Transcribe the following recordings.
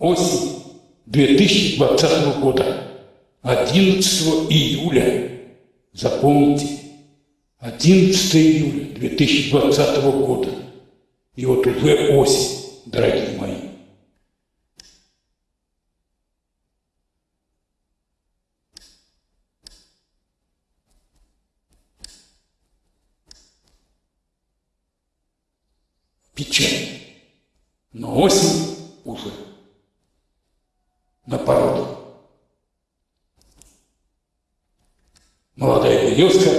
Осень 2020 года, 11 июля. Запомните, 11 июля 2020 года. И вот уже осень, дорогие мои. Печаль. Но осень на породу. Молодая березка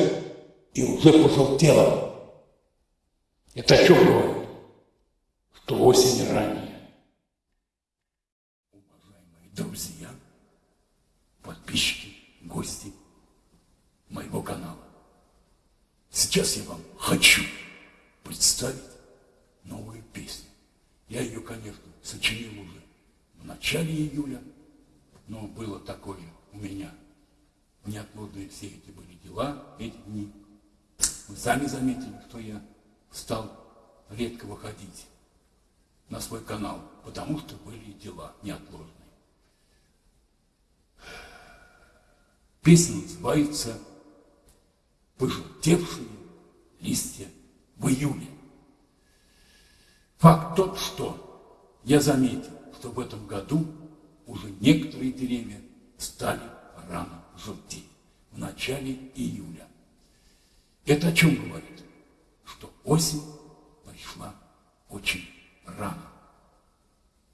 и уже пожелтела. Это о чем говорит? Что осень ранняя. Уважаемые друзья, подписчики, гости моего канала. Сейчас я вам хочу представить новую песню. Я ее, конечно, сочинил уже в начале июля, но было такое у меня неотложные все эти были дела, эти дни. Вы сами заметили, что я стал редко выходить на свой канал, потому что были дела неотложные. Песня называется «Пожелтевшие листья в июле». Факт тот, что я заметил, что в этом году уже некоторые деревья стали рано желтеть в начале июля. Это о чем говорит? Что осень пришла очень рано.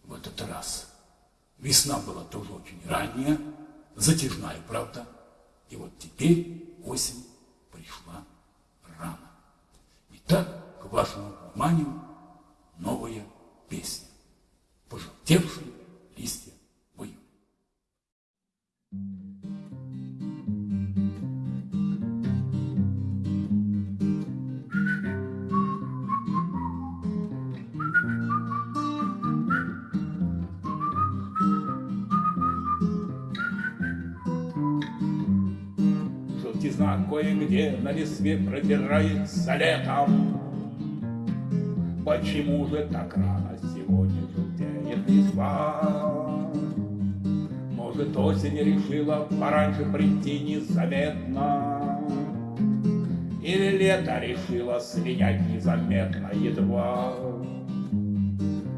В этот раз весна была тоже очень ранняя, затяжная, правда. И вот теперь осень пришла рано. Итак, к вашему вниманию новая песня. Пожелтевшие кое-где на листве продирается летом. Почему же так рано сегодня желтеет листва? Может, осень решила пораньше прийти незаметно? Или лето решило слинять незаметно едва?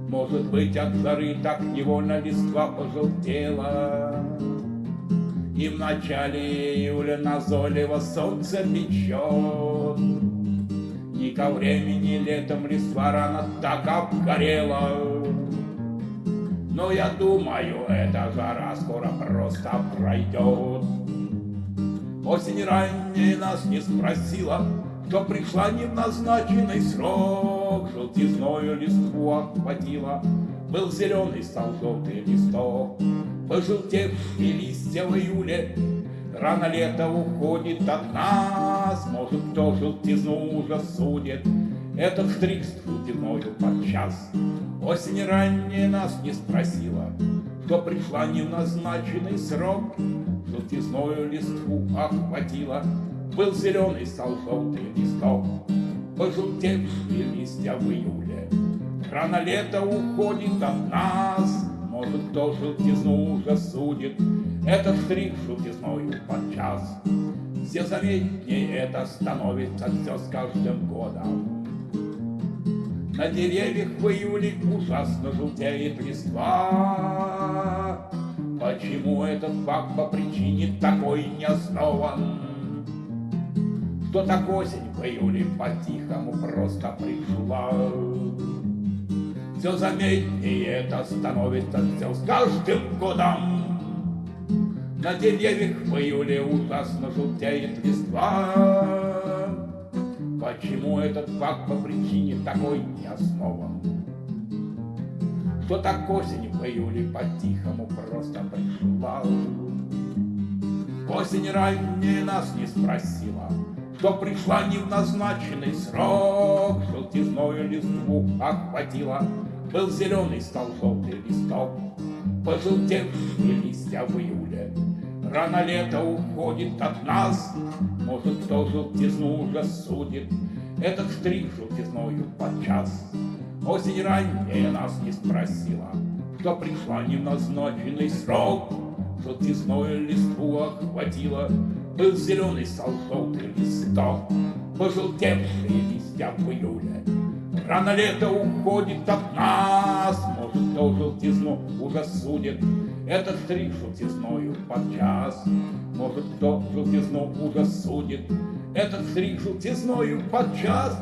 Может быть, от жары так невольно листва пожелтела, И в начале июля назойливо солнце печет, И ко времени летом листва рано так обгорела. Но я думаю, эта жара скоро просто пройдет. Осень ранняя нас не спросила, Что пришла не в назначенный срок, Желтизною листву охватила, Был зеленый, стал желтый листок. Пожелтевшие листья в июле, Рано лето уходит от нас, Может, кто желтизну уже судит, Этот штрих с желтизною подчас. Осень ранняя нас не спросила, Что пришла не в назначенный срок, Желтизною листву охватила, Был зеленый, стал желтый листок. Пожелтевшие листья в июле, Рано лето уходит от нас, Может, кто желтизну уже судит, Этот штрих желтизною подчас. Все заметнее это становится все с каждым годом. На деревьях в июле ужасно желтеет листва. Почему этот факт по причине такой не основан? Что так осень в июле по-тихому просто пришла. Все заметнее это становится все с каждым годом. На деревьях в июле ужасно желтеет листва. Почему этот факт по причине такой не основан? Что так осень в июле по-тихому просто пришла? Осень ранее нас не спросила, Что пришла не в назначенный срок, Желтизною листву охватила, Был зеленый, стал желтый листок, Пожелтевшие листья в июле, Рано лето уходит от нас, Может, кто желтизну уже судит, Этот штрих желтизною подчас. Осень ранняя нас не спросила, Что пришла неназначенный срок, Желтизной листву охватила, Был зеленый стал желтый листок, Пожелтевшие листья в июле. Рано лето уходит от нас, Может, то желтизну судит, Этот стриг желтизною подчас. Может, кто желтизну судит, Этот стриг желтизною подчас.